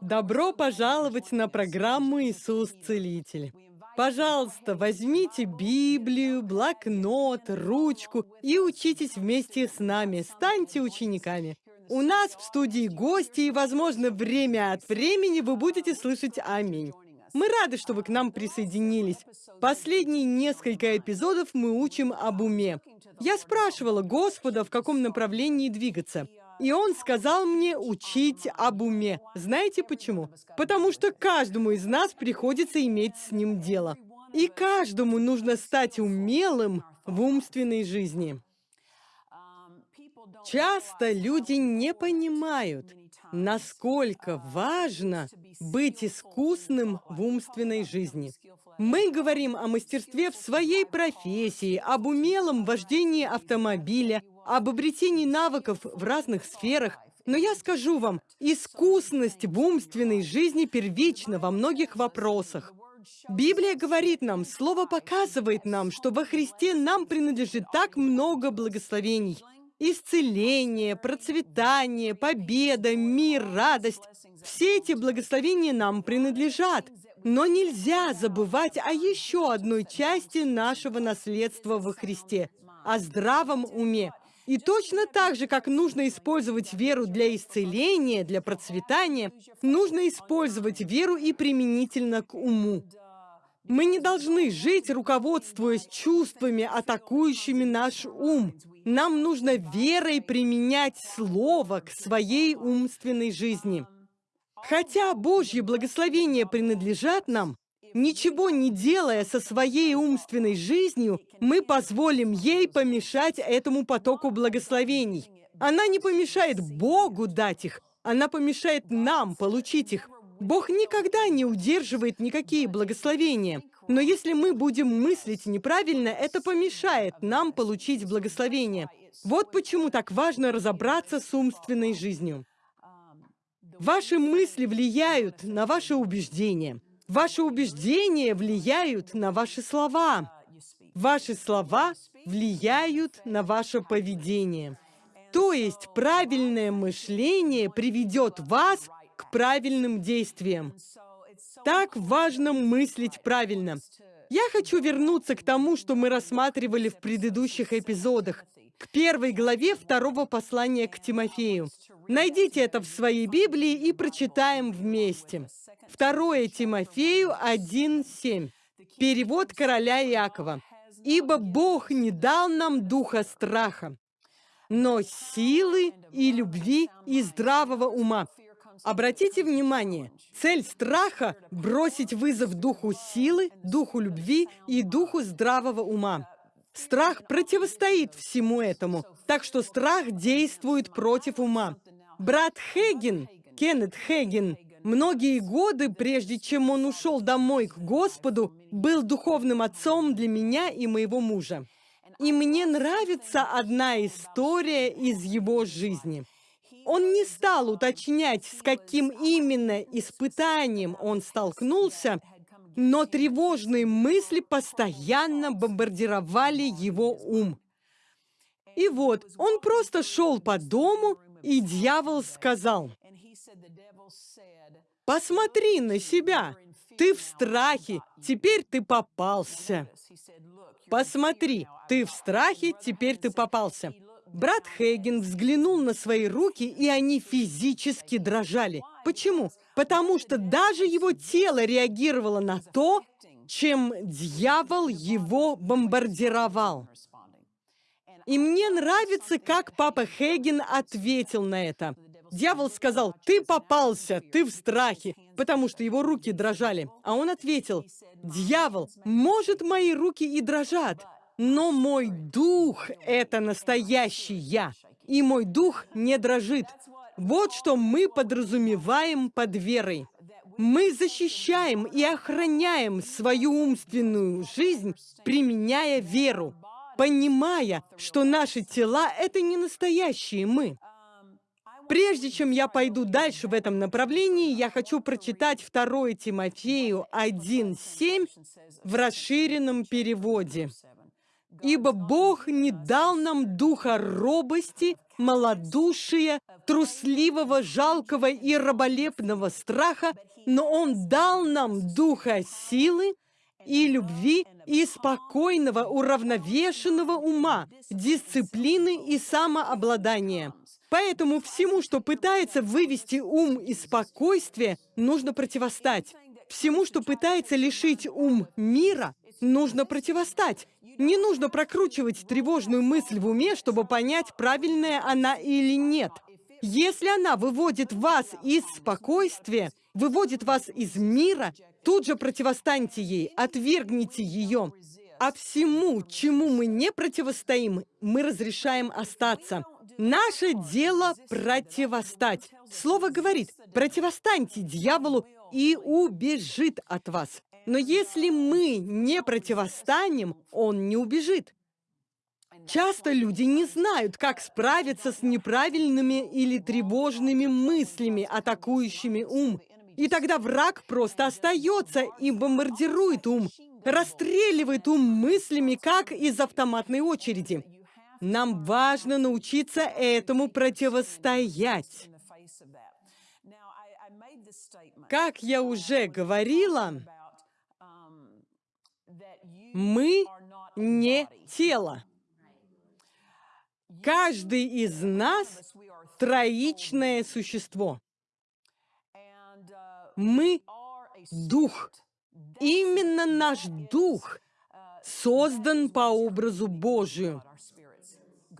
Добро пожаловать на программу «Иисус Целитель». Пожалуйста, возьмите Библию, блокнот, ручку и учитесь вместе с нами, станьте учениками. У нас в студии гости, и, возможно, время от времени вы будете слышать «Аминь». Мы рады, что вы к нам присоединились. Последние несколько эпизодов мы учим об уме. Я спрашивала Господа, в каком направлении двигаться. И он сказал мне учить об уме. Знаете почему? Потому что каждому из нас приходится иметь с ним дело. И каждому нужно стать умелым в умственной жизни. Часто люди не понимают, насколько важно быть искусным в умственной жизни. Мы говорим о мастерстве в своей профессии, об умелом вождении автомобиля, об обретении навыков в разных сферах, но я скажу вам, искусность в умственной жизни первична во многих вопросах. Библия говорит нам, Слово показывает нам, что во Христе нам принадлежит так много благословений. Исцеление, процветание, победа, мир, радость. Все эти благословения нам принадлежат. Но нельзя забывать о еще одной части нашего наследства во Христе – о здравом уме. И точно так же, как нужно использовать веру для исцеления, для процветания, нужно использовать веру и применительно к уму. Мы не должны жить, руководствуясь чувствами, атакующими наш ум. Нам нужно верой применять Слово к своей умственной жизни. Хотя Божьи благословения принадлежат нам, Ничего не делая со своей умственной жизнью, мы позволим ей помешать этому потоку благословений. Она не помешает Богу дать их, она помешает нам получить их. Бог никогда не удерживает никакие благословения. Но если мы будем мыслить неправильно, это помешает нам получить благословение. Вот почему так важно разобраться с умственной жизнью. Ваши мысли влияют на ваши убеждения. Ваши убеждения влияют на ваши слова. Ваши слова влияют на ваше поведение. То есть правильное мышление приведет вас к правильным действиям. Так важно мыслить правильно. Я хочу вернуться к тому, что мы рассматривали в предыдущих эпизодах, к первой главе второго послания к Тимофею. Найдите это в своей Библии и прочитаем вместе. Второе Тимофею 1.7. Перевод короля Иакова. «Ибо Бог не дал нам духа страха, но силы и любви и здравого ума». Обратите внимание, цель страха – бросить вызов духу силы, духу любви и духу здравого ума. Страх противостоит всему этому, так что страх действует против ума. Брат Хейген, Кеннет Хейген, Многие годы, прежде чем он ушел домой к Господу, был духовным отцом для меня и моего мужа. И мне нравится одна история из его жизни. Он не стал уточнять, с каким именно испытанием он столкнулся, но тревожные мысли постоянно бомбардировали его ум. И вот, он просто шел по дому, и дьявол сказал, Посмотри на себя. Ты в страхе, теперь ты попался. Посмотри, ты в страхе, теперь ты попался. Брат Хейген взглянул на свои руки, и они физически дрожали. Почему? Потому что даже его тело реагировало на то, чем дьявол его бомбардировал. И мне нравится, как папа Хейген ответил на это. Дьявол сказал, ты попался, ты в страхе, потому что его руки дрожали. А он ответил, дьявол, может, мои руки и дрожат, но мой дух — это настоящий я, и мой дух не дрожит. Вот что мы подразумеваем под верой. Мы защищаем и охраняем свою умственную жизнь, применяя веру, понимая, что наши тела — это не настоящие мы. Прежде чем я пойду дальше в этом направлении, я хочу прочитать 2 Тимофею 1.7 в расширенном переводе. Ибо Бог не дал нам духа робости, малодушия, трусливого, жалкого и раболепного страха, но Он дал нам духа силы и любви и спокойного, уравновешенного ума, дисциплины и самообладания. Поэтому всему, что пытается вывести ум из спокойствия, нужно противостать. Всему, что пытается лишить ум мира, нужно противостать. Не нужно прокручивать тревожную мысль в уме, чтобы понять, правильная она или нет. Если она выводит вас из спокойствия, выводит вас из мира, тут же противостаньте ей, отвергните ее. А всему, чему мы не противостоим, мы разрешаем остаться. Наше дело противостать. Слово говорит, противостаньте дьяволу, и убежит от вас. Но если мы не противостанем, он не убежит. Часто люди не знают, как справиться с неправильными или тревожными мыслями, атакующими ум. И тогда враг просто остается и бомбардирует ум, расстреливает ум мыслями, как из автоматной очереди. Нам важно научиться этому противостоять. Как я уже говорила, мы не тело. Каждый из нас – троичное существо. Мы – дух. Именно наш дух создан по образу Божию.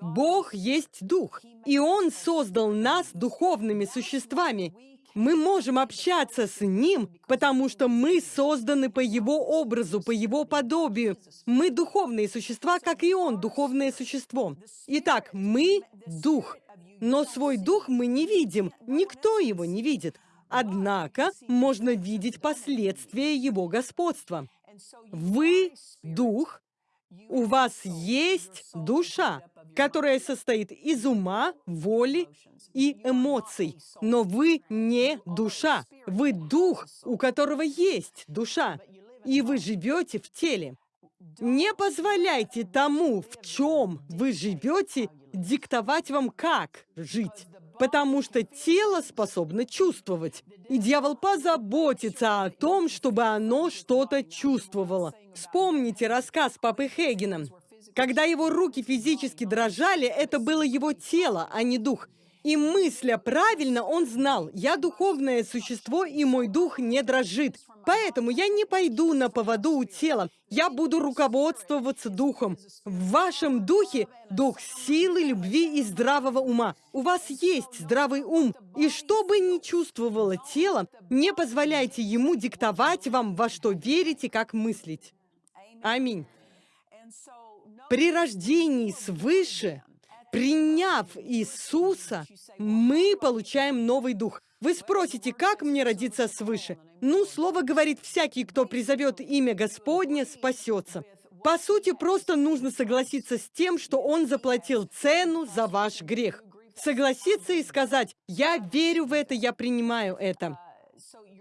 Бог есть дух, и Он создал нас духовными существами, мы можем общаться с Ним, потому что мы созданы по Его образу, по Его подобию. Мы духовные существа, как и Он, духовное существо. Итак, мы — дух. Но свой дух мы не видим, никто его не видит. Однако можно видеть последствия его господства. Вы — дух, у вас есть душа, которая состоит из ума, воли и эмоций. Но вы не душа. Вы дух, у которого есть душа. И вы живете в теле. Не позволяйте тому, в чем вы живете, диктовать вам, как жить. Потому что тело способно чувствовать. И дьявол позаботится о том, чтобы оно что-то чувствовало. Вспомните рассказ Папы Хейгена. Когда его руки физически дрожали, это было его тело, а не дух. И мысля правильно, он знал, я духовное существо, и мой дух не дрожит. Поэтому я не пойду на поводу у тела. Я буду руководствоваться духом. В вашем духе дух силы, любви и здравого ума. У вас есть здравый ум. И что бы ни чувствовало тело, не позволяйте ему диктовать вам, во что верите, как мыслить. Аминь. При рождении свыше, приняв Иисуса, мы получаем новый дух. Вы спросите, как мне родиться свыше? Ну, слово говорит, всякий, кто призовет имя Господне, спасется. По сути, просто нужно согласиться с тем, что Он заплатил цену за ваш грех. Согласиться и сказать, я верю в это, я принимаю это.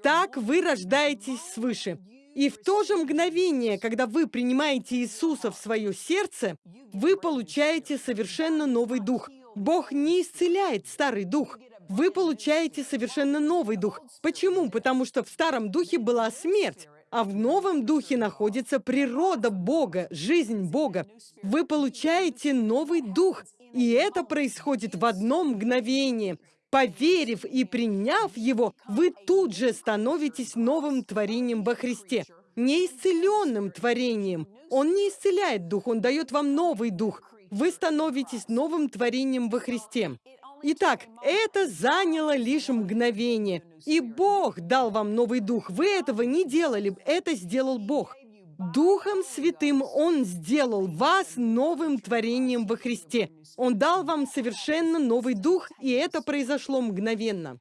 Так вы рождаетесь свыше. И в то же мгновение, когда вы принимаете Иисуса в свое сердце, вы получаете совершенно новый дух. Бог не исцеляет старый дух. Вы получаете совершенно новый дух. Почему? Потому что в старом духе была смерть, а в новом духе находится природа Бога, жизнь Бога. Вы получаете новый дух, и это происходит в одно мгновение. Поверив и приняв его, вы тут же становитесь новым творением во Христе. Неисцеленным творением. Он не исцеляет дух, он дает вам новый дух. Вы становитесь новым творением во Христе. Итак, это заняло лишь мгновение. И Бог дал вам новый дух. Вы этого не делали, это сделал Бог. Духом Святым Он сделал вас новым творением во Христе. Он дал вам совершенно новый дух, и это произошло мгновенно.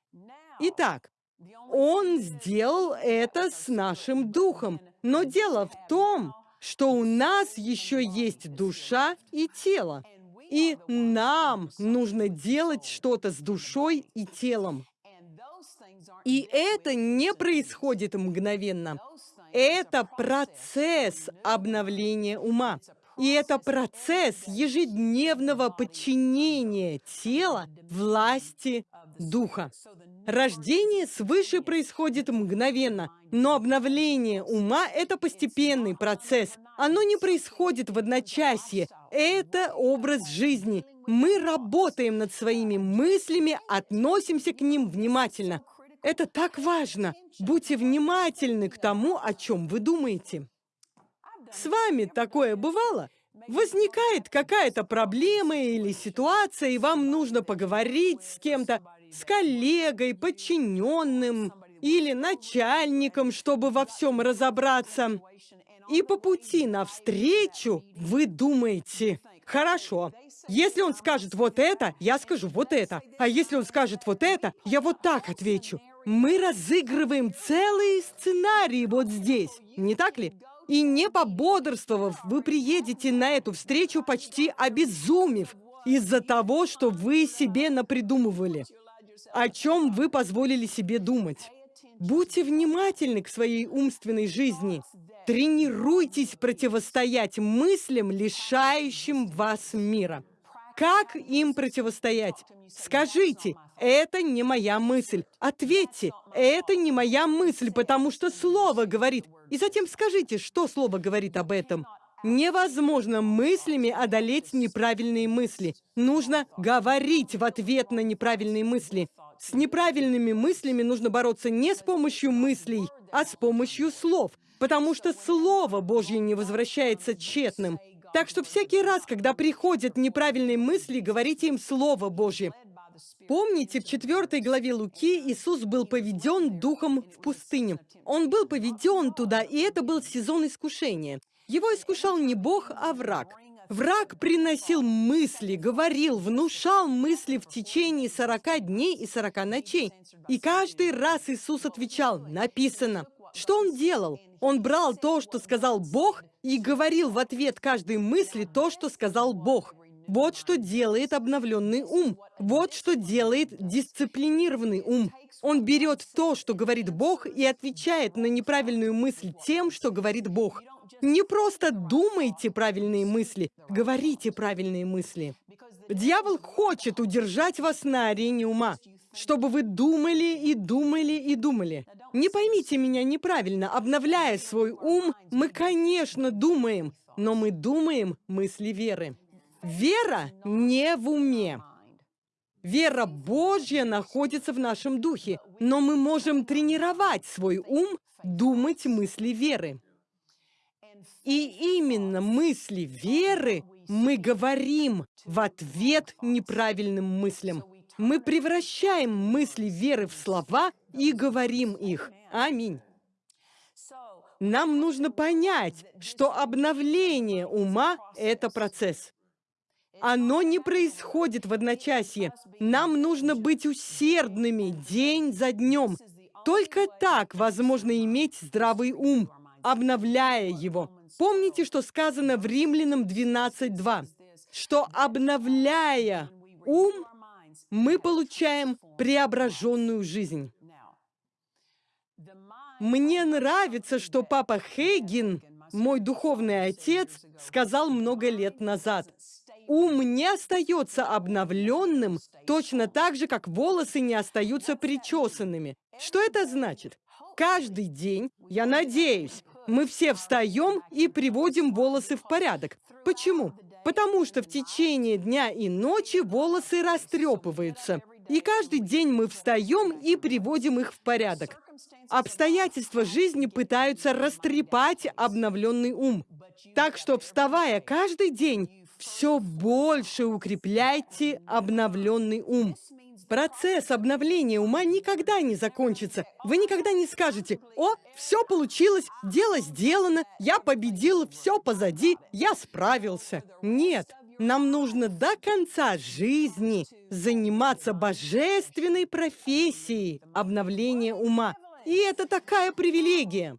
Итак, Он сделал это с нашим духом. Но дело в том, что у нас еще есть душа и тело. И нам нужно делать что-то с душой и телом. И это не происходит мгновенно. Это процесс обновления ума. И это процесс ежедневного подчинения тела власти духа. Рождение свыше происходит мгновенно, но обновление ума – это постепенный процесс. Оно не происходит в одночасье. Это образ жизни. Мы работаем над своими мыслями, относимся к ним внимательно. Это так важно. Будьте внимательны к тому, о чем вы думаете. С вами такое бывало? Возникает какая-то проблема или ситуация, и вам нужно поговорить с кем-то, с коллегой, подчиненным или начальником, чтобы во всем разобраться. И по пути навстречу вы думаете, хорошо, если он скажет вот это, я скажу вот это. А если он скажет вот это, я вот так отвечу. Мы разыгрываем целые сценарии вот здесь, не так ли? И не пободрствовав, вы приедете на эту встречу почти обезумев из-за того, что вы себе напридумывали, о чем вы позволили себе думать. Будьте внимательны к своей умственной жизни. Тренируйтесь противостоять мыслям, лишающим вас мира. Как им противостоять? Скажите, это не моя мысль. Ответьте, это не моя мысль, потому что Слово говорит. И затем скажите, что Слово говорит об этом. Невозможно мыслями одолеть неправильные мысли. Нужно говорить в ответ на неправильные мысли. С неправильными мыслями нужно бороться не с помощью мыслей, а с помощью слов, потому что Слово Божье не возвращается тщетным. Так что всякий раз, когда приходят неправильные мысли, говорите им Слово Божье. Помните, в 4 главе Луки Иисус был поведен духом в пустыню. Он был поведен туда, и это был сезон искушения. Его искушал не Бог, а враг. Враг приносил мысли, говорил, внушал мысли в течение 40 дней и 40 ночей. И каждый раз Иисус отвечал, написано. Что он делал? Он брал то, что сказал Бог, и говорил в ответ каждой мысли то, что сказал Бог. Вот что делает обновленный ум. Вот что делает дисциплинированный ум. Он берет то, что говорит Бог, и отвечает на неправильную мысль тем, что говорит Бог. Не просто думайте правильные мысли, говорите правильные мысли. Дьявол хочет удержать вас на арене ума, чтобы вы думали и думали и думали. Не поймите меня неправильно, обновляя свой ум, мы, конечно, думаем, но мы думаем мысли веры. Вера не в уме. Вера Божья находится в нашем духе, но мы можем тренировать свой ум думать мысли веры. И именно мысли веры мы говорим в ответ неправильным мыслям. Мы превращаем мысли веры в слова и говорим их. Аминь. Нам нужно понять, что обновление ума – это процесс. Оно не происходит в одночасье. Нам нужно быть усердными день за днем. Только так возможно иметь здравый ум, обновляя его. Помните, что сказано в Римлянам 12.2? Что, обновляя ум, мы получаем преображенную жизнь. Мне нравится, что папа Хейгин, мой духовный отец, сказал много лет назад. Ум не остается обновленным точно так же, как волосы не остаются причесанными. Что это значит? Каждый день, я надеюсь, мы все встаем и приводим волосы в порядок. Почему? Потому что в течение дня и ночи волосы растрепываются. И каждый день мы встаем и приводим их в порядок. Обстоятельства жизни пытаются растрепать обновленный ум. Так что, вставая каждый день, все больше укрепляйте обновленный ум. Процесс обновления ума никогда не закончится. Вы никогда не скажете, «О, все получилось, дело сделано, я победил, все позади, я справился». Нет, нам нужно до конца жизни заниматься божественной профессией обновления ума. И это такая привилегия.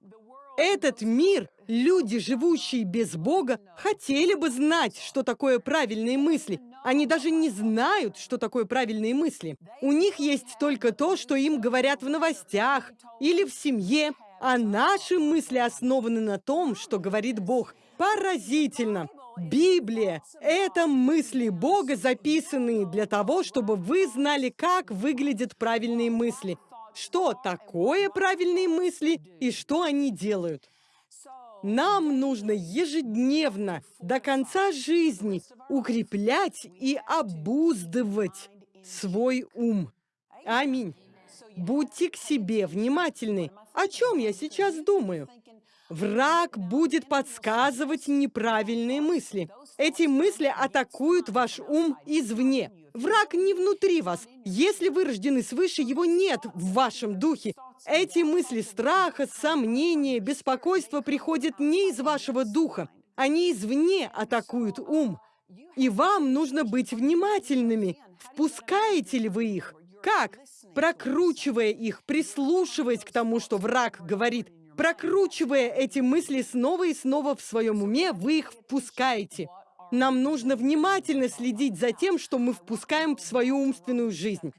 Этот мир, люди, живущие без Бога, хотели бы знать, что такое правильные мысли, они даже не знают, что такое правильные мысли. У них есть только то, что им говорят в новостях или в семье, а наши мысли основаны на том, что говорит Бог. Поразительно! Библия — это мысли Бога, записанные для того, чтобы вы знали, как выглядят правильные мысли, что такое правильные мысли и что они делают. Нам нужно ежедневно, до конца жизни, укреплять и обуздывать свой ум. Аминь. Будьте к себе внимательны. О чем я сейчас думаю? Враг будет подсказывать неправильные мысли. Эти мысли атакуют ваш ум извне. Враг не внутри вас. Если вы рождены свыше, его нет в вашем духе. Эти мысли страха, сомнения, беспокойства приходят не из вашего духа. Они извне атакуют ум. И вам нужно быть внимательными. Впускаете ли вы их? Как? Прокручивая их, прислушиваясь к тому, что враг говорит. Прокручивая эти мысли снова и снова в своем уме, вы их впускаете. Нам нужно внимательно следить за тем, что мы впускаем в свою умственную жизнь.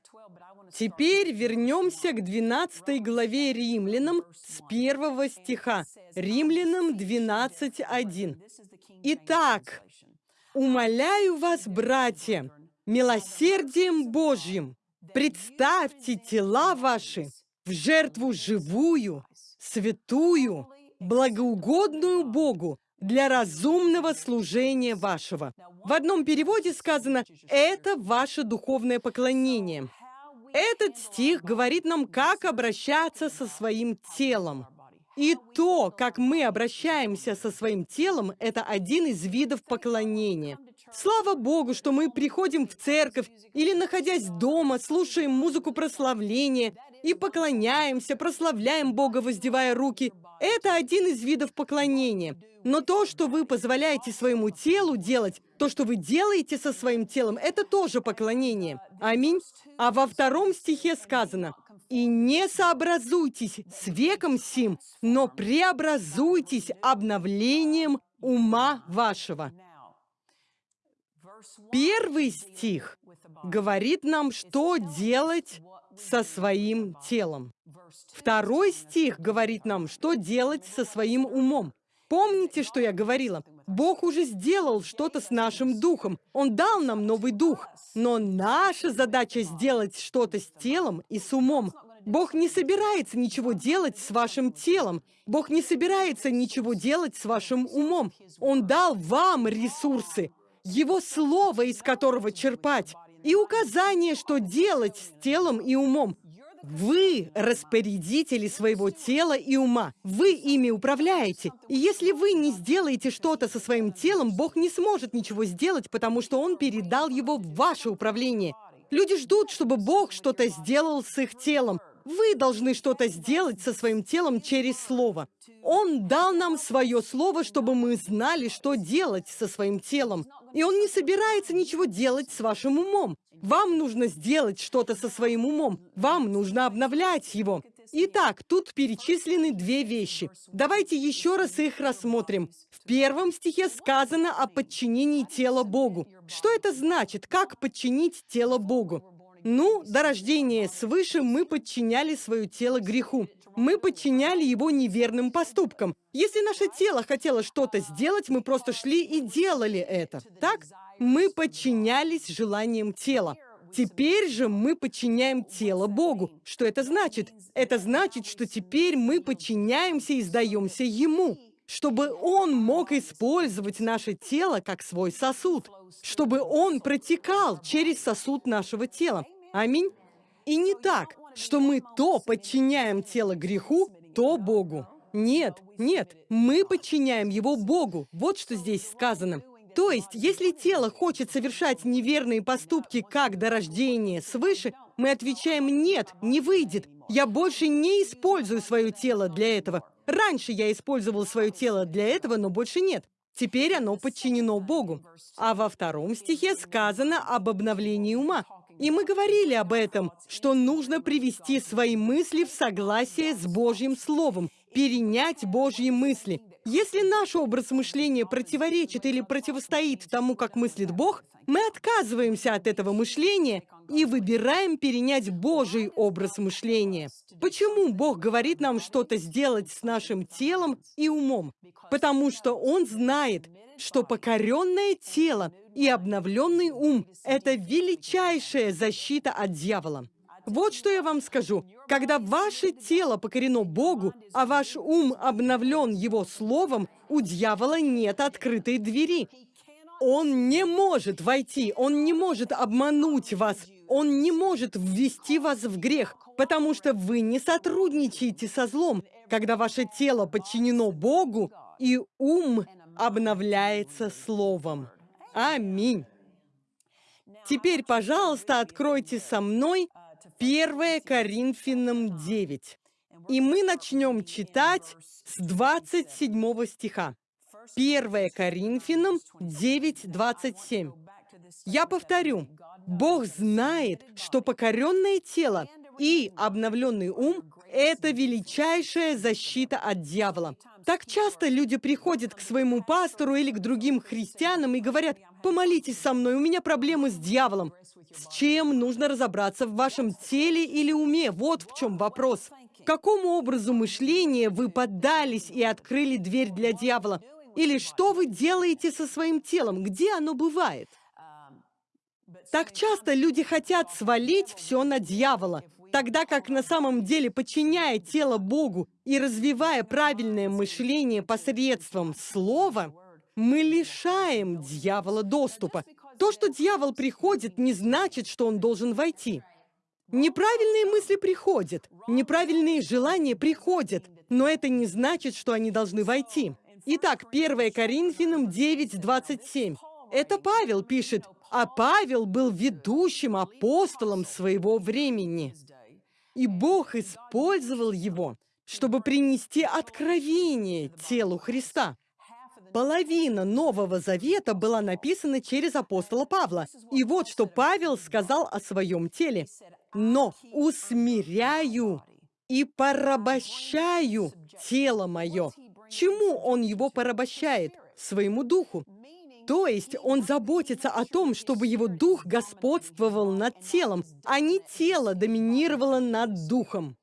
Теперь вернемся к 12 главе Римлянам с первого стиха. Римлянам 12.1. Итак, умоляю вас, братья, милосердием Божьим, представьте тела ваши в жертву живую, святую, благоугодную Богу, для разумного служения вашего. В одном переводе сказано «это ваше духовное поклонение». Этот стих говорит нам, как обращаться со своим телом. И то, как мы обращаемся со своим телом, это один из видов поклонения. Слава Богу, что мы приходим в церковь или, находясь дома, слушаем музыку прославления и поклоняемся, прославляем Бога, воздевая руки. Это один из видов поклонения. Но то, что вы позволяете своему телу делать, то, что вы делаете со своим телом, это тоже поклонение. Аминь. А во втором стихе сказано, «И не сообразуйтесь с веком сим, но преобразуйтесь обновлением ума вашего». Первый стих говорит нам, что делать со своим телом. Второй стих говорит нам, что делать со своим умом. Помните, что я говорила? Бог уже сделал что-то с нашим духом. Он дал нам новый дух. Но наша задача сделать что-то с телом и с умом. Бог не собирается ничего делать с вашим телом. Бог не собирается ничего делать с вашим умом. Он дал вам ресурсы, Его Слово, из которого черпать, и указание, что делать с телом и умом. Вы распорядители своего тела и ума. Вы ими управляете. И если вы не сделаете что-то со своим телом, Бог не сможет ничего сделать, потому что Он передал его в ваше управление. Люди ждут, чтобы Бог что-то сделал с их телом. Вы должны что-то сделать со своим телом через Слово. Он дал нам свое Слово, чтобы мы знали, что делать со своим телом. И Он не собирается ничего делать с вашим умом. Вам нужно сделать что-то со своим умом. Вам нужно обновлять его. Итак, тут перечислены две вещи. Давайте еще раз их рассмотрим. В первом стихе сказано о подчинении тела Богу. Что это значит? Как подчинить тело Богу? Ну, до рождения свыше мы подчиняли свое тело греху. Мы подчиняли его неверным поступкам. Если наше тело хотело что-то сделать, мы просто шли и делали это. Так? Мы подчинялись желаниям тела. Теперь же мы подчиняем тело Богу. Что это значит? Это значит, что теперь мы подчиняемся и сдаемся Ему, чтобы Он мог использовать наше тело как свой сосуд, чтобы Он протекал через сосуд нашего тела. Аминь. И не так, что мы то подчиняем тело греху, то Богу. Нет, нет, мы подчиняем его Богу. Вот что здесь сказано. То есть, если тело хочет совершать неверные поступки как до рождения свыше, мы отвечаем «нет, не выйдет». Я больше не использую свое тело для этого. Раньше я использовал свое тело для этого, но больше нет. Теперь оно подчинено Богу. А во втором стихе сказано об обновлении ума. И мы говорили об этом, что нужно привести свои мысли в согласие с Божьим Словом, перенять Божьи мысли. Если наш образ мышления противоречит или противостоит тому, как мыслит Бог, мы отказываемся от этого мышления и выбираем перенять Божий образ мышления. Почему Бог говорит нам что-то сделать с нашим телом и умом? Потому что Он знает, что покоренное тело и обновленный ум – это величайшая защита от дьявола. Вот что я вам скажу. Когда ваше тело покорено Богу, а ваш ум обновлен Его Словом, у дьявола нет открытой двери. Он не может войти, он не может обмануть вас, он не может ввести вас в грех, потому что вы не сотрудничаете со злом, когда ваше тело подчинено Богу, и ум обновляется Словом. Аминь. Теперь, пожалуйста, откройте со мной 1 Коринфянам 9. И мы начнем читать с 27 стиха. 1 Коринфянам 9, 27. Я повторю, Бог знает, что покоренное тело и обновленный ум – это величайшая защита от дьявола. Так часто люди приходят к своему пастору или к другим христианам и говорят, «Помолитесь со мной, у меня проблемы с дьяволом». С чем нужно разобраться в вашем теле или уме? Вот в чем вопрос. Какому образу мышления вы поддались и открыли дверь для дьявола? Или что вы делаете со своим телом? Где оно бывает? Так часто люди хотят свалить все на дьявола, тогда как на самом деле, подчиняя тело Богу и развивая правильное мышление посредством слова, мы лишаем дьявола доступа. То, что дьявол приходит, не значит, что он должен войти. Неправильные мысли приходят, неправильные желания приходят, но это не значит, что они должны войти. Итак, 1 Коринфянам 9:27. Это Павел пишет, а Павел был ведущим апостолом своего времени. И Бог использовал его, чтобы принести откровение телу Христа. Половина Нового Завета была написана через апостола Павла. И вот что Павел сказал о своем теле. «Но усмиряю и порабощаю тело мое». Чему он его порабощает? Своему духу. То есть он заботится о том, чтобы его дух господствовал над телом, а не тело доминировало над духом.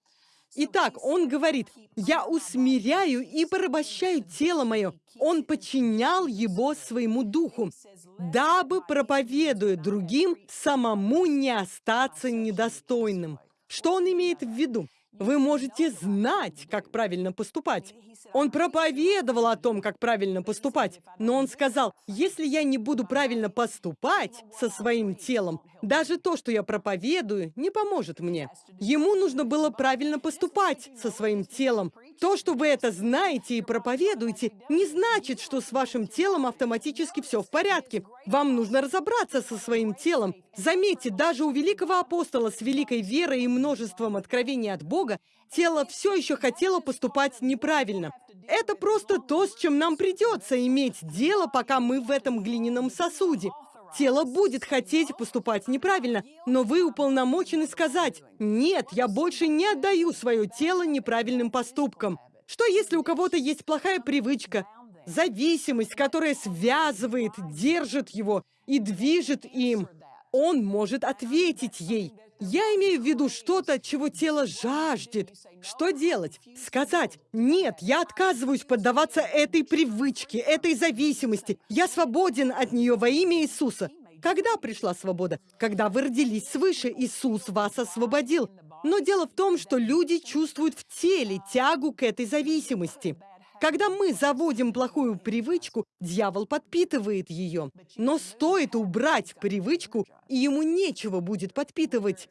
Итак, он говорит, «Я усмиряю и порабощаю тело мое». Он подчинял его своему духу, дабы, проповедуя другим, самому не остаться недостойным. Что он имеет в виду? Вы можете знать, как правильно поступать. Он проповедовал о том, как правильно поступать, но он сказал, если я не буду правильно поступать со своим телом, даже то, что я проповедую, не поможет мне. Ему нужно было правильно поступать со своим телом. То, что вы это знаете и проповедуете, не значит, что с вашим телом автоматически все в порядке. Вам нужно разобраться со своим телом. Заметьте, даже у великого апостола с великой верой и множеством откровений от Бога тело все еще хотело поступать неправильно. Это просто то, с чем нам придется иметь дело, пока мы в этом глиняном сосуде. Тело будет хотеть поступать неправильно, но вы уполномочены сказать, «Нет, я больше не отдаю свое тело неправильным поступкам». Что если у кого-то есть плохая привычка, зависимость, которая связывает, держит его и движет им? Он может ответить ей – я имею в виду что-то, чего тело жаждет. Что делать? Сказать, нет, я отказываюсь поддаваться этой привычке, этой зависимости. Я свободен от нее во имя Иисуса. Когда пришла свобода? Когда вы родились свыше, Иисус вас освободил. Но дело в том, что люди чувствуют в теле тягу к этой зависимости. Когда мы заводим плохую привычку, дьявол подпитывает ее. Но стоит убрать привычку, и ему нечего будет подпитывать.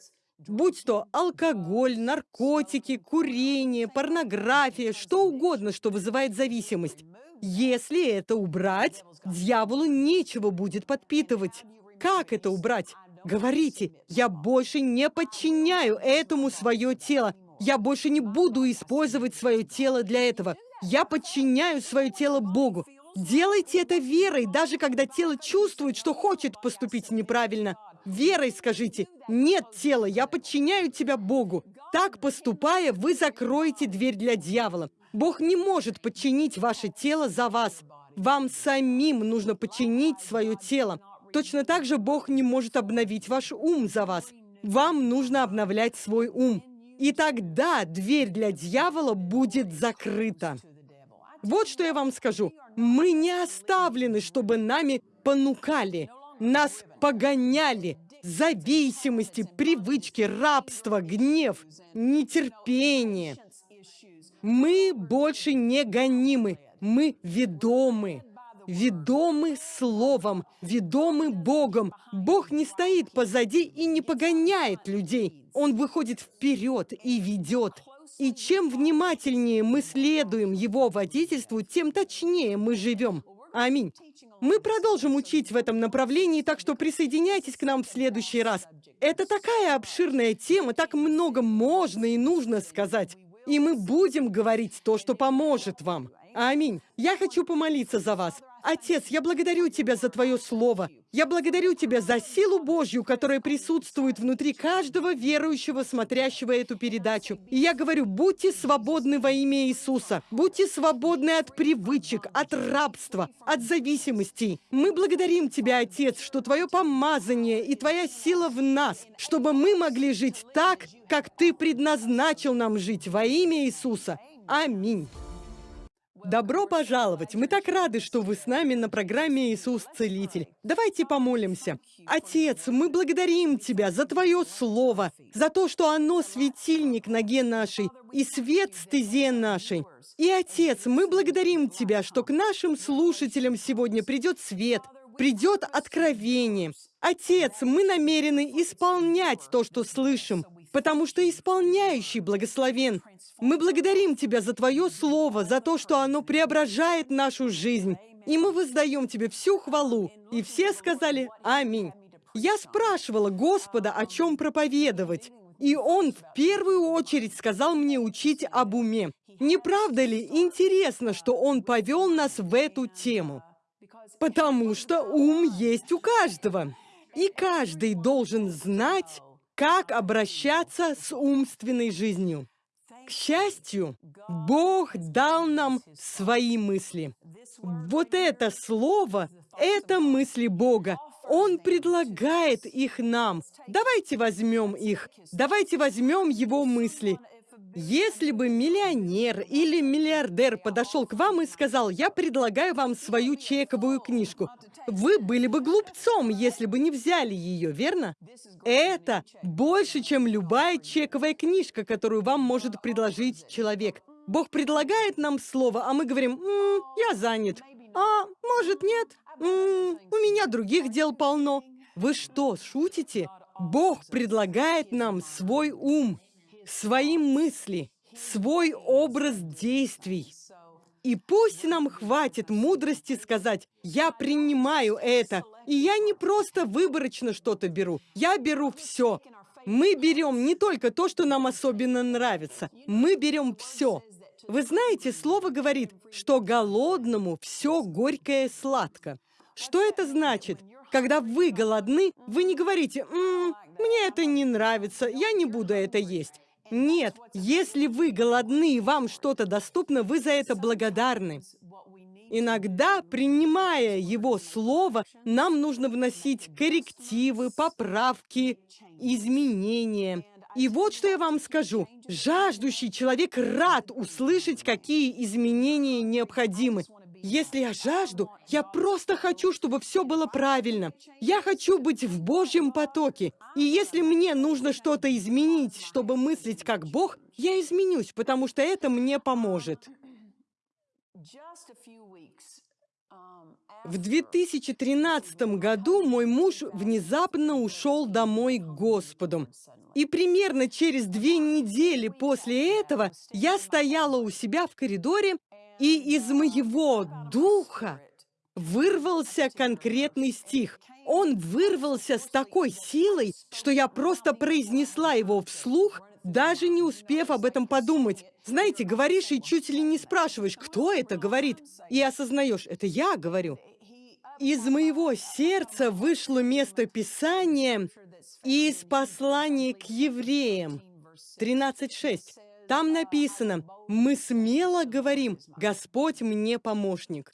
Будь то алкоголь, наркотики, курение, порнография, что угодно, что вызывает зависимость. Если это убрать, дьяволу нечего будет подпитывать. Как это убрать? Говорите, я больше не подчиняю этому свое тело. Я больше не буду использовать свое тело для этого. Я подчиняю свое тело Богу. Делайте это верой, даже когда тело чувствует, что хочет поступить неправильно. Верой скажите, нет тела, я подчиняю тебя Богу. Так поступая, вы закроете дверь для дьявола. Бог не может подчинить ваше тело за вас. Вам самим нужно подчинить свое тело. Точно так же Бог не может обновить ваш ум за вас. вам нужно обновлять свой ум. И тогда дверь для дьявола будет закрыта. Вот что я вам скажу. Мы не оставлены, чтобы нами понукали, нас погоняли. Зависимости, привычки, рабство, гнев, нетерпение. Мы больше не гонимы, мы ведомы ведомы Словом, ведомы Богом. Бог не стоит позади и не погоняет людей. Он выходит вперед и ведет. И чем внимательнее мы следуем Его водительству, тем точнее мы живем. Аминь. Мы продолжим учить в этом направлении, так что присоединяйтесь к нам в следующий раз. Это такая обширная тема, так много можно и нужно сказать. И мы будем говорить то, что поможет вам. Аминь. Я хочу помолиться за вас. Отец, я благодарю Тебя за Твое Слово. Я благодарю Тебя за силу Божью, которая присутствует внутри каждого верующего, смотрящего эту передачу. И я говорю, будьте свободны во имя Иисуса. Будьте свободны от привычек, от рабства, от зависимостей. Мы благодарим Тебя, Отец, что Твое помазание и Твоя сила в нас, чтобы мы могли жить так, как Ты предназначил нам жить во имя Иисуса. Аминь. Добро пожаловать! Мы так рады, что вы с нами на программе «Иисус Целитель». Давайте помолимся. Отец, мы благодарим Тебя за Твое Слово, за то, что оно светильник ноге нашей и свет стезе нашей. И, Отец, мы благодарим Тебя, что к нашим слушателям сегодня придет свет, придет откровение. Отец, мы намерены исполнять то, что слышим, потому что исполняющий благословен. Мы благодарим Тебя за Твое Слово, за то, что оно преображает нашу жизнь. И мы воздаем Тебе всю хвалу. И все сказали «Аминь». Я спрашивала Господа, о чем проповедовать. И Он в первую очередь сказал мне учить об уме. Не правда ли интересно, что Он повел нас в эту тему? Потому что ум есть у каждого. И каждый должен знать, как обращаться с умственной жизнью. К счастью, Бог дал нам свои мысли. Вот это слово — это мысли Бога. Он предлагает их нам. Давайте возьмем их. Давайте возьмем его мысли. Если бы миллионер или миллиардер подошел к вам и сказал, я предлагаю вам свою чековую книжку, вы были бы глупцом, если бы не взяли ее, верно? Это больше, чем любая чековая книжка, которую вам может предложить человек. Бог предлагает нам слово, а мы говорим, М -м, я занят. А, может, нет? М -м, у меня других дел полно. Вы что, шутите? Бог предлагает нам свой ум свои мысли, свой образ действий. И пусть нам хватит мудрости сказать, я принимаю это, и я не просто выборочно что-то беру, я беру все. Мы берем не только то, что нам особенно нравится, мы берем все. Вы знаете, слово говорит, что голодному все горькое сладко. Что это значит? Когда вы голодны, вы не говорите, М -м, «Мне это не нравится, я не буду это есть». Нет, если вы голодны и вам что-то доступно, вы за это благодарны. Иногда, принимая Его Слово, нам нужно вносить коррективы, поправки, изменения. И вот что я вам скажу. Жаждущий человек рад услышать, какие изменения необходимы. Если я жажду, я просто хочу, чтобы все было правильно. Я хочу быть в Божьем потоке. И если мне нужно что-то изменить, чтобы мыслить как Бог, я изменюсь, потому что это мне поможет. В 2013 году мой муж внезапно ушел домой к Господу. И примерно через две недели после этого я стояла у себя в коридоре и из моего духа вырвался конкретный стих. Он вырвался с такой силой, что я просто произнесла его вслух, даже не успев об этом подумать. Знаете, говоришь и чуть ли не спрашиваешь, кто это говорит, и осознаешь, это я говорю. Из моего сердца вышло место Писания из послания к евреям 13.6. Там написано, мы смело говорим, Господь мне помощник.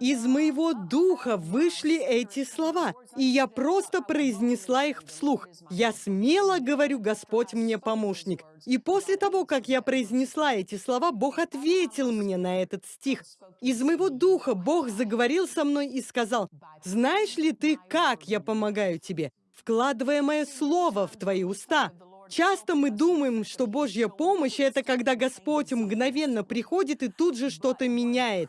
Из моего духа вышли эти слова, и я просто произнесла их вслух. Я смело говорю, Господь мне помощник. И после того, как я произнесла эти слова, Бог ответил мне на этот стих. Из моего духа Бог заговорил со мной и сказал, «Знаешь ли ты, как я помогаю тебе, вкладывая мое слово в твои уста?» Часто мы думаем, что Божья помощь — это когда Господь мгновенно приходит и тут же что-то меняет.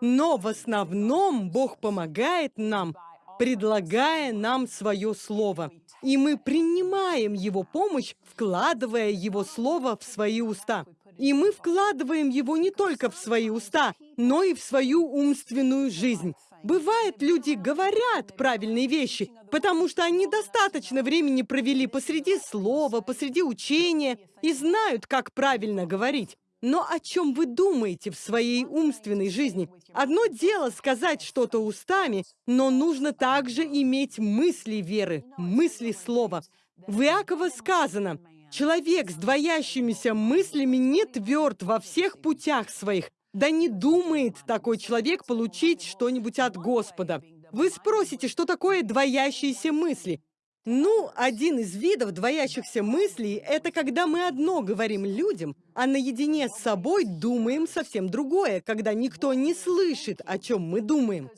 Но в основном Бог помогает нам, предлагая нам свое слово. И мы принимаем Его помощь, вкладывая Его слово в свои уста. И мы вкладываем его не только в свои уста, но и в свою умственную жизнь. Бывает, люди говорят правильные вещи, потому что они достаточно времени провели посреди слова, посреди учения и знают, как правильно говорить. Но о чем вы думаете в своей умственной жизни? Одно дело сказать что-то устами, но нужно также иметь мысли веры, мысли слова. В Иакова сказано, «Человек с двоящимися мыслями не тверд во всех путях своих, да не думает такой человек получить что-нибудь от Господа». Вы спросите, что такое двоящиеся мысли? Ну, один из видов двоящихся мыслей – это когда мы одно говорим людям, а наедине с собой думаем совсем другое, когда никто не слышит, о чем мы думаем.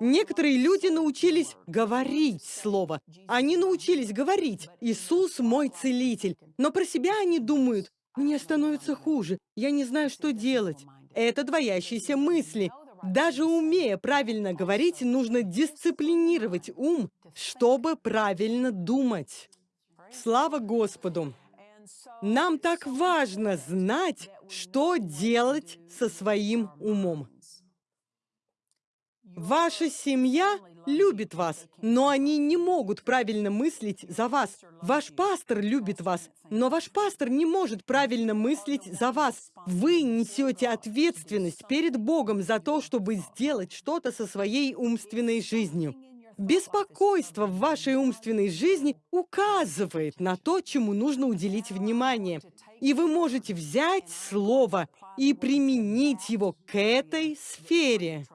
Некоторые люди научились говорить слово. Они научились говорить «Иисус мой целитель». Но про себя они думают «Мне становится хуже, я не знаю, что делать». Это двоящиеся мысли – даже умея правильно говорить, нужно дисциплинировать ум, чтобы правильно думать. Слава Господу! Нам так важно знать, что делать со своим умом. Ваша семья любит вас, но они не могут правильно мыслить за вас. Ваш пастор любит вас, но ваш пастор не может правильно мыслить за вас. Вы несете ответственность перед Богом за то, чтобы сделать что-то со своей умственной жизнью. Беспокойство в вашей умственной жизни указывает на то, чему нужно уделить внимание. И вы можете взять слово и применить его к этой сфере.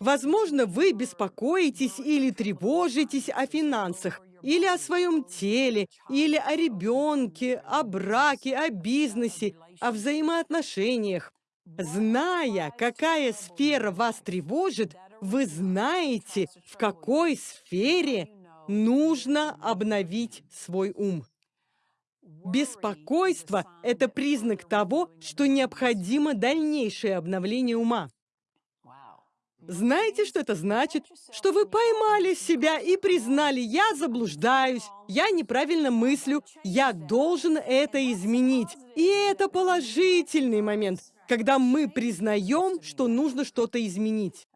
Возможно, вы беспокоитесь или тревожитесь о финансах, или о своем теле, или о ребенке, о браке, о бизнесе, о взаимоотношениях. Зная, какая сфера вас тревожит, вы знаете, в какой сфере нужно обновить свой ум. Беспокойство – это признак того, что необходимо дальнейшее обновление ума. Знаете, что это значит? Что вы поймали себя и признали, я заблуждаюсь, я неправильно мыслю, я должен это изменить. И это положительный момент, когда мы признаем, что нужно что-то изменить.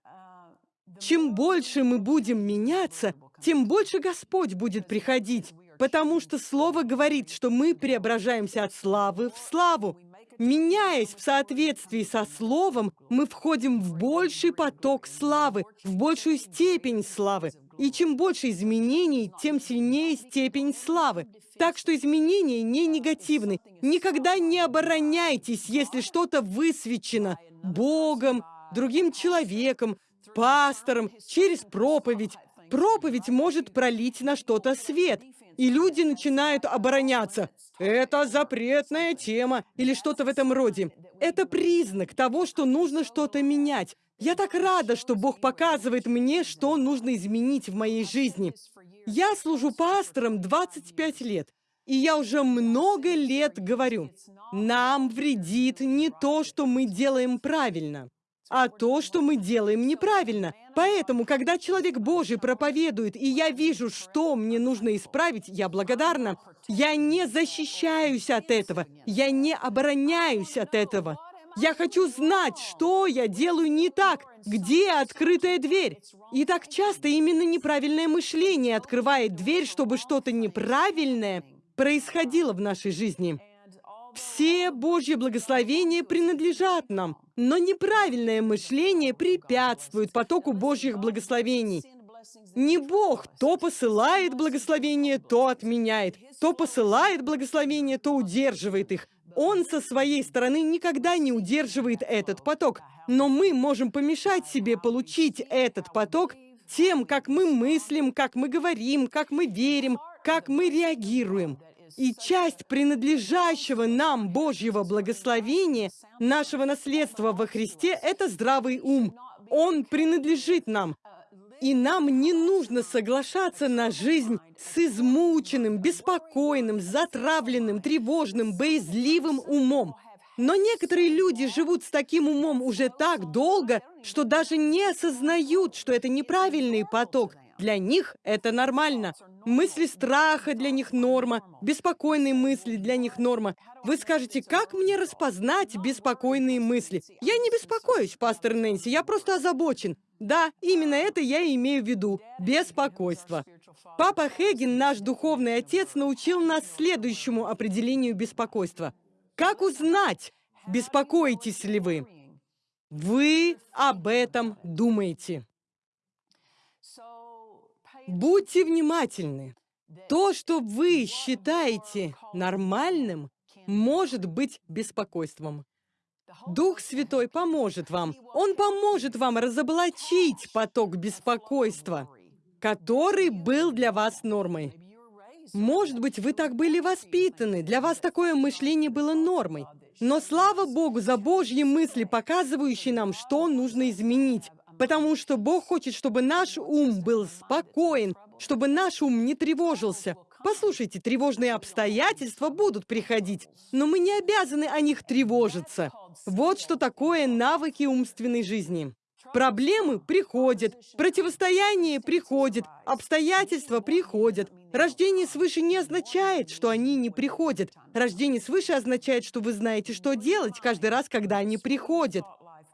Чем больше мы будем меняться, тем больше Господь будет приходить, потому что Слово говорит, что мы преображаемся от славы в славу. Меняясь в соответствии со Словом, мы входим в больший поток славы, в большую степень славы. И чем больше изменений, тем сильнее степень славы. Так что изменения не негативны. Никогда не обороняйтесь, если что-то высвечено Богом, другим человеком, пастором, через проповедь. Проповедь может пролить на что-то свет и люди начинают обороняться. Это запретная тема или что-то в этом роде. Это признак того, что нужно что-то менять. Я так рада, что Бог показывает мне, что нужно изменить в моей жизни. Я служу пастором 25 лет. И я уже много лет говорю, нам вредит не то, что мы делаем правильно а то, что мы делаем неправильно. Поэтому, когда человек Божий проповедует, и я вижу, что мне нужно исправить, я благодарна. Я не защищаюсь от этого, я не обороняюсь от этого. Я хочу знать, что я делаю не так, где открытая дверь. И так часто именно неправильное мышление открывает дверь, чтобы что-то неправильное происходило в нашей жизни. Все Божьи благословения принадлежат нам, но неправильное мышление препятствует потоку Божьих благословений. Не Бог то посылает благословение, то отменяет, то посылает благословение, то удерживает их. Он со своей стороны никогда не удерживает этот поток, но мы можем помешать себе получить этот поток тем, как мы мыслим, как мы говорим, как мы верим, как мы реагируем. И часть принадлежащего нам Божьего благословения, нашего наследства во Христе, это здравый ум. Он принадлежит нам. И нам не нужно соглашаться на жизнь с измученным, беспокойным, затравленным, тревожным, боязливым умом. Но некоторые люди живут с таким умом уже так долго, что даже не осознают, что это неправильный поток. Для них это нормально. Мысли страха для них норма, беспокойные мысли для них норма. Вы скажете, как мне распознать беспокойные мысли? Я не беспокоюсь, пастор Нэнси, я просто озабочен. Да, именно это я имею в виду. Беспокойство. Папа Хегин, наш духовный отец, научил нас следующему определению беспокойства. Как узнать, беспокоитесь ли вы? Вы об этом думаете. Будьте внимательны. То, что вы считаете нормальным, может быть беспокойством. Дух Святой поможет вам. Он поможет вам разоблачить поток беспокойства, который был для вас нормой. Может быть, вы так были воспитаны, для вас такое мышление было нормой. Но слава Богу за Божьи мысли, показывающие нам, что нужно изменить. Потому что Бог хочет, чтобы наш ум был спокоен, чтобы наш ум не тревожился. Послушайте, тревожные обстоятельства будут приходить, но мы не обязаны о них тревожиться. Вот что такое навыки умственной жизни. Проблемы приходят, противостояние приходит, обстоятельства приходят. Рождение свыше не означает, что они не приходят. Рождение свыше означает, что вы знаете, что делать каждый раз, когда они приходят.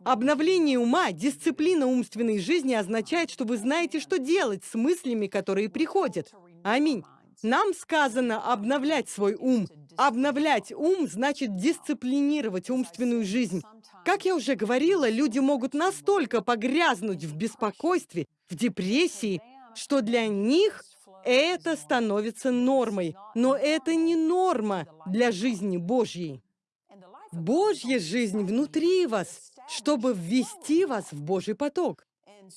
Обновление ума, дисциплина умственной жизни означает, что вы знаете, что делать с мыслями, которые приходят. Аминь. Нам сказано обновлять свой ум. Обновлять ум значит дисциплинировать умственную жизнь. Как я уже говорила, люди могут настолько погрязнуть в беспокойстве, в депрессии, что для них это становится нормой. Но это не норма для жизни Божьей. Божья жизнь внутри вас, чтобы ввести вас в Божий поток.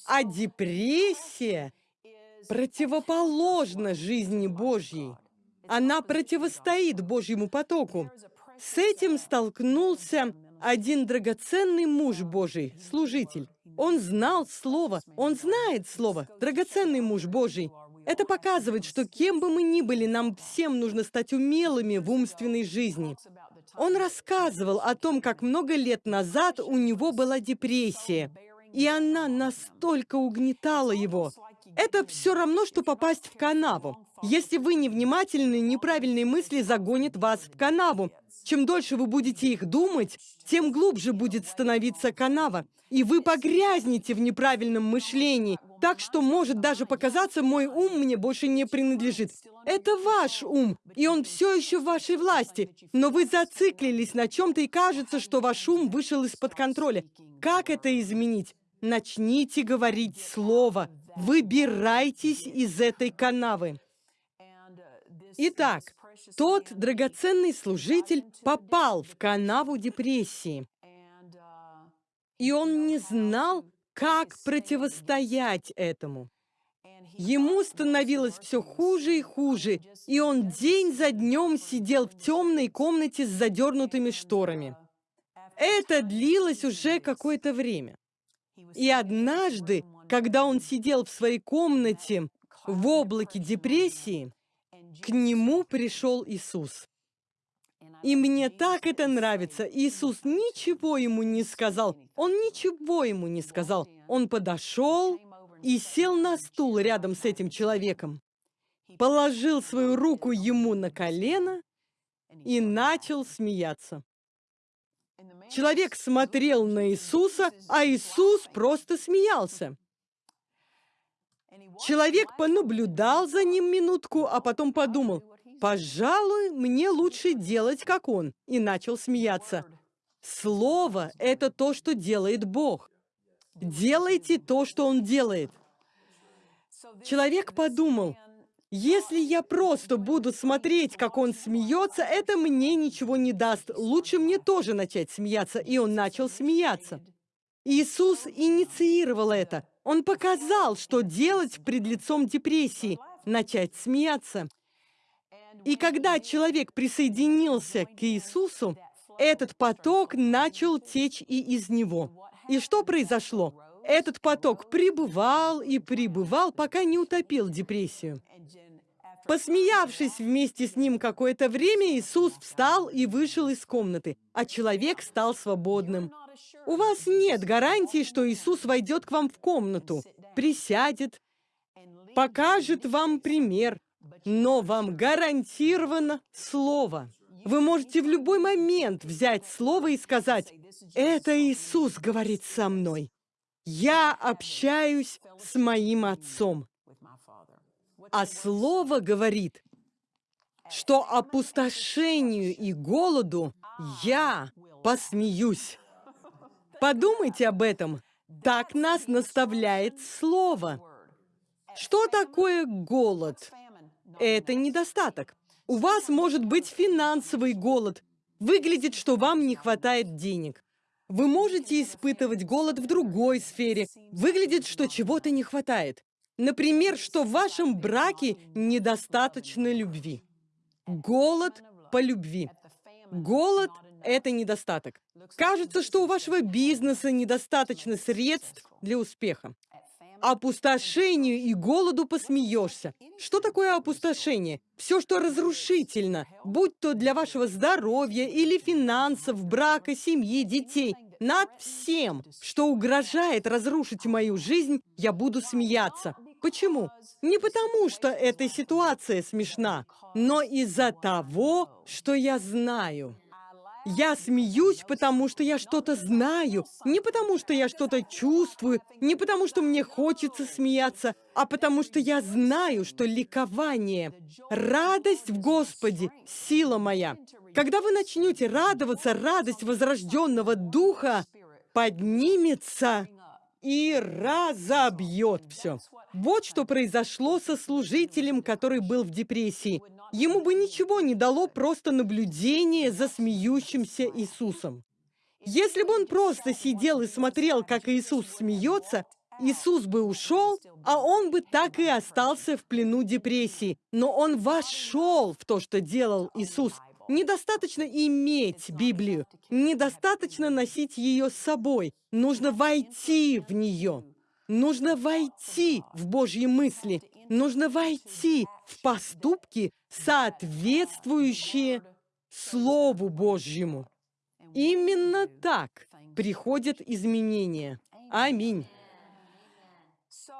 А депрессия противоположна жизни Божьей. Она противостоит Божьему потоку. С этим столкнулся один драгоценный муж Божий, служитель. Он знал Слово, он знает Слово, драгоценный муж Божий. Это показывает, что кем бы мы ни были, нам всем нужно стать умелыми в умственной жизни. Он рассказывал о том, как много лет назад у него была депрессия, и она настолько угнетала его. Это все равно, что попасть в канаву. Если вы невнимательны, неправильные мысли загонят вас в канаву. Чем дольше вы будете их думать, тем глубже будет становиться канава. И вы погрязнете в неправильном мышлении, так что может даже показаться, мой ум мне больше не принадлежит. Это ваш ум, и он все еще в вашей власти. Но вы зациклились на чем-то, и кажется, что ваш ум вышел из-под контроля. Как это изменить? Начните говорить слово. Выбирайтесь из этой канавы. Итак, тот драгоценный служитель попал в канаву депрессии. И он не знал, как противостоять этому. Ему становилось все хуже и хуже, и он день за днем сидел в темной комнате с задернутыми шторами. Это длилось уже какое-то время. И однажды, когда он сидел в своей комнате в облаке депрессии, к нему пришел Иисус. И мне так это нравится. Иисус ничего ему не сказал. Он ничего ему не сказал. Он подошел и сел на стул рядом с этим человеком, положил свою руку ему на колено и начал смеяться. Человек смотрел на Иисуса, а Иисус просто смеялся. Человек понаблюдал за ним минутку, а потом подумал, «Пожалуй, мне лучше делать, как он», и начал смеяться. Слово — это то, что делает Бог. Делайте то, что Он делает. Человек подумал, Если я просто буду смотреть, как он смеется, это мне ничего не даст. Лучше мне тоже начать смеяться. И он начал смеяться. Иисус инициировал это. Он показал, что делать пред лицом депрессии. Начать смеяться. И когда человек присоединился к Иисусу, этот поток начал течь и из него. И что произошло? Этот поток пребывал и пребывал, пока не утопил депрессию. Посмеявшись вместе с ним какое-то время, Иисус встал и вышел из комнаты, а человек стал свободным. У вас нет гарантии, что Иисус войдет к вам в комнату, присядет, покажет вам пример, но вам гарантировано слово. Вы можете в любой момент взять слово и сказать, «Это Иисус говорит со мной. Я общаюсь с моим Отцом». А слово говорит, что опустошению и голоду я посмеюсь. Подумайте об этом. Так нас наставляет слово. Что такое голод? Это недостаток. У вас может быть финансовый голод. Выглядит, что вам не хватает денег. Вы можете испытывать голод в другой сфере. Выглядит, что чего-то не хватает. Например, что в вашем браке недостаточно любви. Голод по любви. Голод – это недостаток. Кажется, что у вашего бизнеса недостаточно средств для успеха. Опустошению и голоду посмеешься. Что такое опустошение? Все, что разрушительно, будь то для вашего здоровья или финансов, брака, семьи, детей – над всем, что угрожает разрушить мою жизнь, я буду смеяться. Почему? Не потому, что эта ситуация смешна, но из-за того, что я знаю. Я смеюсь, потому что я что-то знаю, не потому что я что-то чувствую, не потому что мне хочется смеяться, а потому что я знаю, что ликование, радость в Господе – сила моя. Когда вы начнете радоваться, радость возрожденного духа поднимется и разобьет все. Вот что произошло со служителем, который был в депрессии. Ему бы ничего не дало просто наблюдение за смеющимся Иисусом. Если бы он просто сидел и смотрел, как Иисус смеется, Иисус бы ушел, а он бы так и остался в плену депрессии. Но он вошел в то, что делал Иисус. Недостаточно иметь Библию, недостаточно носить ее с собой. Нужно войти в нее. Нужно войти в Божьи мысли. Нужно войти в поступки, соответствующие Слову Божьему. Именно так приходят изменения. Аминь.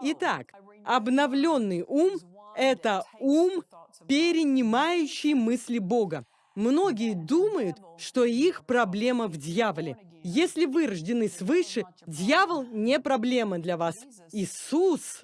Итак, обновленный ум – это ум, перенимающий мысли Бога. Многие думают, что их проблема в дьяволе. Если вы рождены свыше, дьявол не проблема для вас. Иисус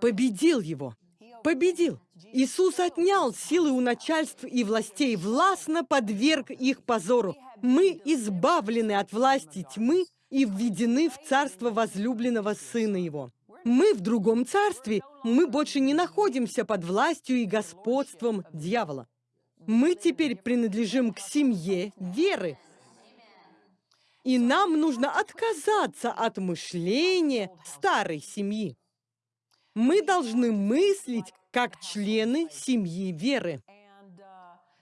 победил его. Победил. Иисус отнял силы у начальств и властей, властно подверг их позору. Мы избавлены от власти тьмы и введены в царство возлюбленного Сына Его. Мы в другом царстве. Мы больше не находимся под властью и господством дьявола. Мы теперь принадлежим к семье веры. И нам нужно отказаться от мышления старой семьи. Мы должны мыслить как члены семьи веры.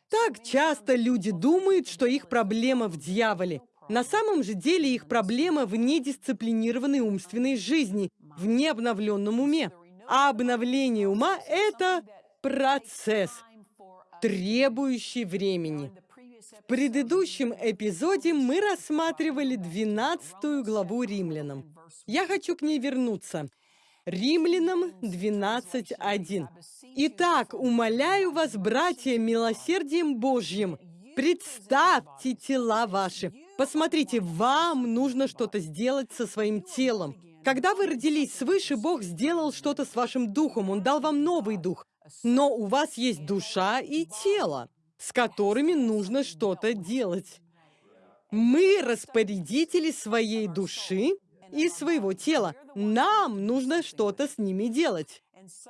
Так часто люди думают, что их проблема в дьяволе. На самом же деле их проблема в недисциплинированной умственной жизни, в необновленном уме. А обновление ума – это процесс – требующий времени. В предыдущем эпизоде мы рассматривали 12 главу Римлянам. Я хочу к ней вернуться. Римлянам 12.1. «Итак, умоляю вас, братья, милосердием Божьим, представьте тела ваши». Посмотрите, вам нужно что-то сделать со своим телом. Когда вы родились свыше, Бог сделал что-то с вашим духом, Он дал вам новый дух. Но у вас есть душа и тело, с которыми нужно что-то делать. Мы распорядители своей души и своего тела. Нам нужно что-то с ними делать.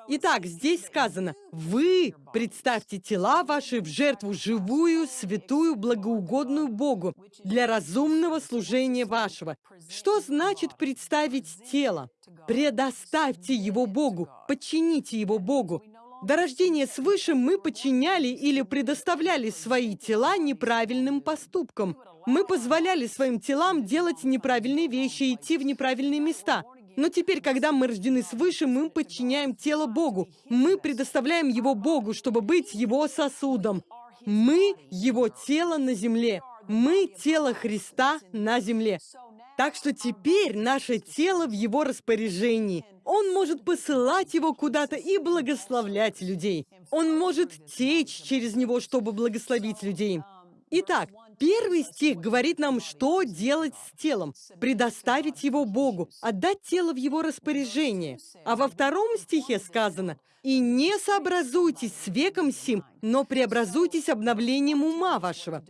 Итак, здесь сказано, вы представьте тела ваши в жертву живую, святую, благоугодную Богу для разумного служения вашего. Что значит представить тело? Предоставьте его Богу, подчините его Богу. До рождения свыше мы подчиняли или предоставляли свои тела неправильным поступкам. Мы позволяли своим телам делать неправильные вещи, идти в неправильные места. Но теперь, когда мы рождены свыше, мы подчиняем тело Богу. Мы предоставляем его Богу, чтобы быть его сосудом. Мы его тело на земле. Мы тело Христа на земле. Так что теперь наше тело в его распоряжении. Он может посылать его куда-то и благословлять людей. Он может течь через него, чтобы благословить людей. Итак, первый стих говорит нам, что делать с телом. Предоставить его Богу, отдать тело в его распоряжение. А во втором стихе сказано, «И не сообразуйтесь с веком сим, но преобразуйтесь обновлением ума вашего».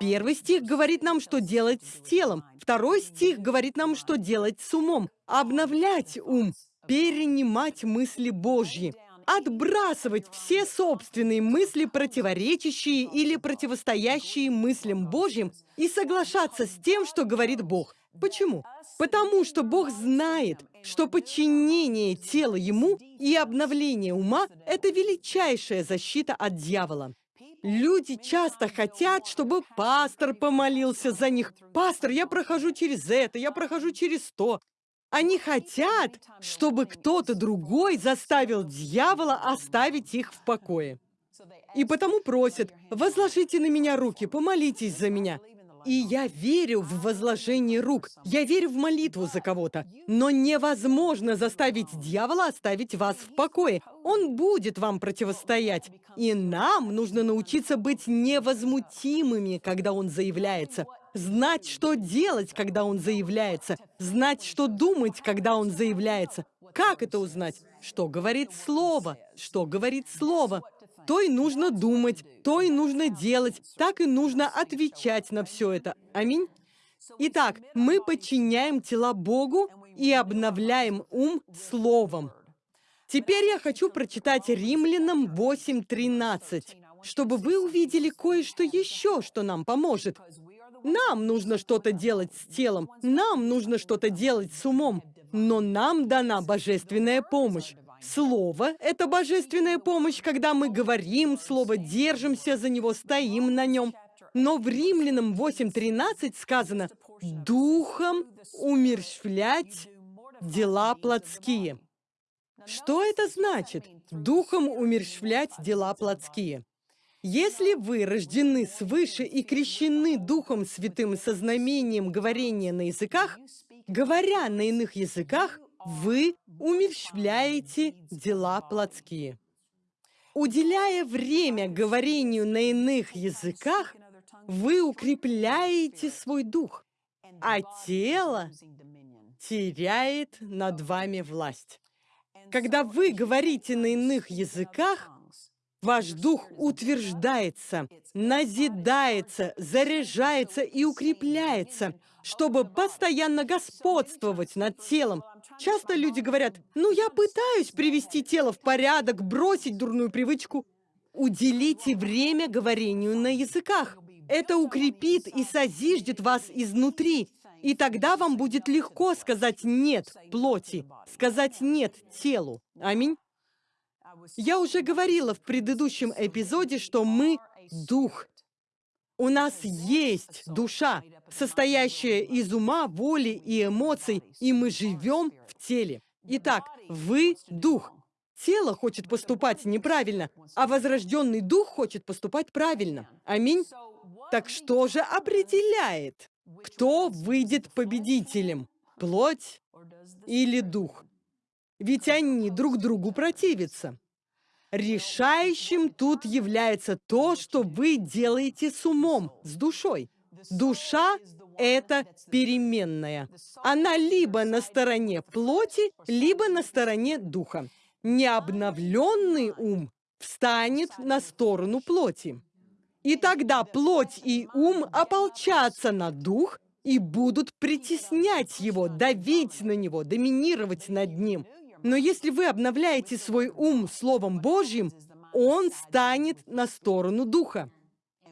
Первый стих говорит нам, что делать с телом. Второй стих говорит нам, что делать с умом. Обновлять ум, перенимать мысли Божьи отбрасывать все собственные мысли, противоречащие или противостоящие мыслям Божьим, и соглашаться с тем, что говорит Бог. Почему? Потому что Бог знает, что подчинение тела Ему и обновление ума – это величайшая защита от дьявола. Люди часто хотят, чтобы пастор помолился за них. «Пастор, я прохожу через это, я прохожу через то». Они хотят, чтобы кто-то другой заставил дьявола оставить их в покое. И потому просят, возложите на меня руки, помолитесь за меня. И я верю в возложение рук, я верю в молитву за кого-то. Но невозможно заставить дьявола оставить вас в покое. Он будет вам противостоять. И нам нужно научиться быть невозмутимыми, когда он заявляется знать, что делать, когда он заявляется, знать, что думать, когда он заявляется. Как это узнать? Что говорит слово? Что говорит слово? То и нужно думать, то и нужно делать, так и нужно отвечать на все это. Аминь. Итак, мы подчиняем тела Богу и обновляем ум словом. Теперь я хочу прочитать Римлянам 8.13, чтобы вы увидели кое-что еще, что нам поможет. Нам нужно что-то делать с телом, нам нужно что-то делать с умом, но нам дана божественная помощь. Слово — это божественная помощь, когда мы говорим слово, держимся за него, стоим на нем. Но в Римлянам 8.13 сказано «Духом умерщвлять дела плотские». Что это значит? Духом умерщвлять дела плотские. Если вы рождены свыше и крещены Духом Святым со знамением говорения на языках, говоря на иных языках, вы умерщвляете дела плотские. Уделяя время говорению на иных языках, вы укрепляете свой дух, а тело теряет над вами власть. Когда вы говорите на иных языках, Ваш дух утверждается, назидается, заряжается и укрепляется, чтобы постоянно господствовать над телом. Часто люди говорят, ну я пытаюсь привести тело в порядок, бросить дурную привычку. Уделите время говорению на языках. Это укрепит и созиждет вас изнутри. И тогда вам будет легко сказать «нет» плоти, сказать «нет» телу. Аминь. Я уже говорила в предыдущем эпизоде, что мы — дух. У нас есть душа, состоящая из ума, воли и эмоций, и мы живем в теле. Итак, вы — дух. Тело хочет поступать неправильно, а возрожденный дух хочет поступать правильно. Аминь. Так что же определяет, кто выйдет победителем? Плоть или дух? Ведь они друг другу противятся. Решающим тут является то, что вы делаете с умом, с душой. Душа — это переменная. Она либо на стороне плоти, либо на стороне духа. Необновленный ум встанет на сторону плоти. И тогда плоть и ум ополчатся на дух и будут притеснять его, давить на него, доминировать над ним. Но если вы обновляете свой ум Словом Божьим, он станет на сторону Духа.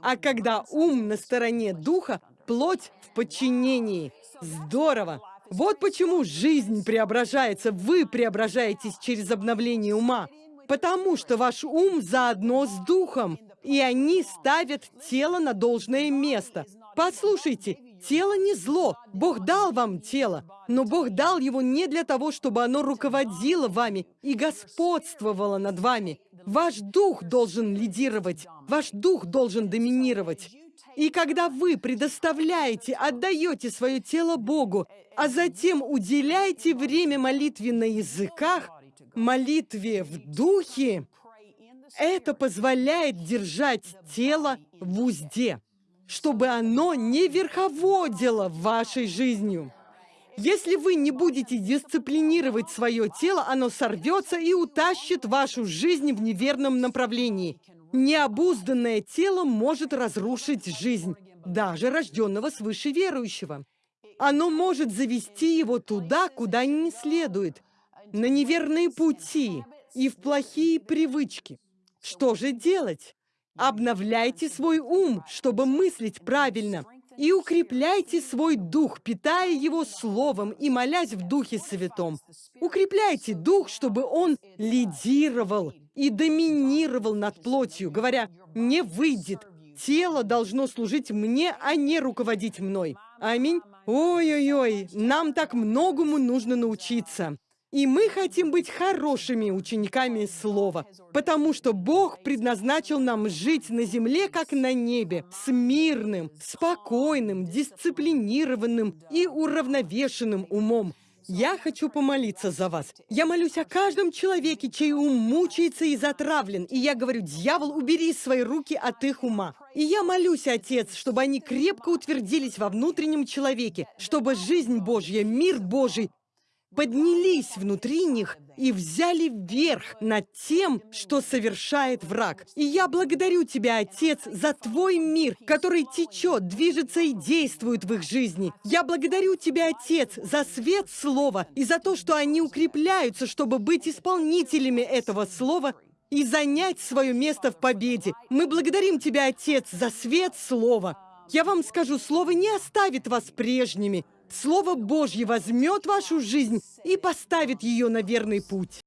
А когда ум на стороне Духа, плоть в подчинении. Здорово! Вот почему жизнь преображается, вы преображаетесь через обновление ума. Потому что ваш ум заодно с духом, и они ставят тело на должное место. Послушайте, тело не зло. Бог дал вам тело, но Бог дал его не для того, чтобы оно руководило вами и господствовало над вами. Ваш дух должен лидировать, ваш дух должен доминировать. И когда вы предоставляете, отдаете свое тело Богу, а затем уделяете время молитве на языках, молитве в духе, это позволяет держать тело в узде, чтобы оно не верховодило вашей жизнью. Если вы не будете дисциплинировать свое тело, оно сорвется и утащит вашу жизнь в неверном направлении. Необузданное тело может разрушить жизнь, даже рожденного свыше верующего. Оно может завести его туда, куда не следует, на неверные пути и в плохие привычки. Что же делать? Обновляйте свой ум, чтобы мыслить правильно, и укрепляйте свой дух, питая его словом и молясь в Духе Святом. Укрепляйте дух, чтобы он лидировал и доминировал над плотью, говоря, «Не выйдет, тело должно служить мне, а не руководить мной». Аминь. Ой-ой-ой, нам так многому нужно научиться. И мы хотим быть хорошими учениками Слова, потому что Бог предназначил нам жить на земле, как на небе, с мирным, спокойным, дисциплинированным и уравновешенным умом. Я хочу помолиться за вас. Я молюсь о каждом человеке, чей ум мучается и затравлен. И я говорю, дьявол, убери свои руки от их ума. И я молюсь, Отец, чтобы они крепко утвердились во внутреннем человеке, чтобы жизнь Божья, мир Божий поднялись внутри них и взяли верх над тем, что совершает враг. И я благодарю Тебя, Отец, за Твой мир, который течет, движется и действует в их жизни. Я благодарю Тебя, Отец, за свет Слова и за то, что они укрепляются, чтобы быть исполнителями этого Слова и занять свое место в победе. Мы благодарим Тебя, Отец, за свет Слова. Я вам скажу, Слово не оставит вас прежними. Слово Божье возьмет вашу жизнь и поставит ее на верный путь.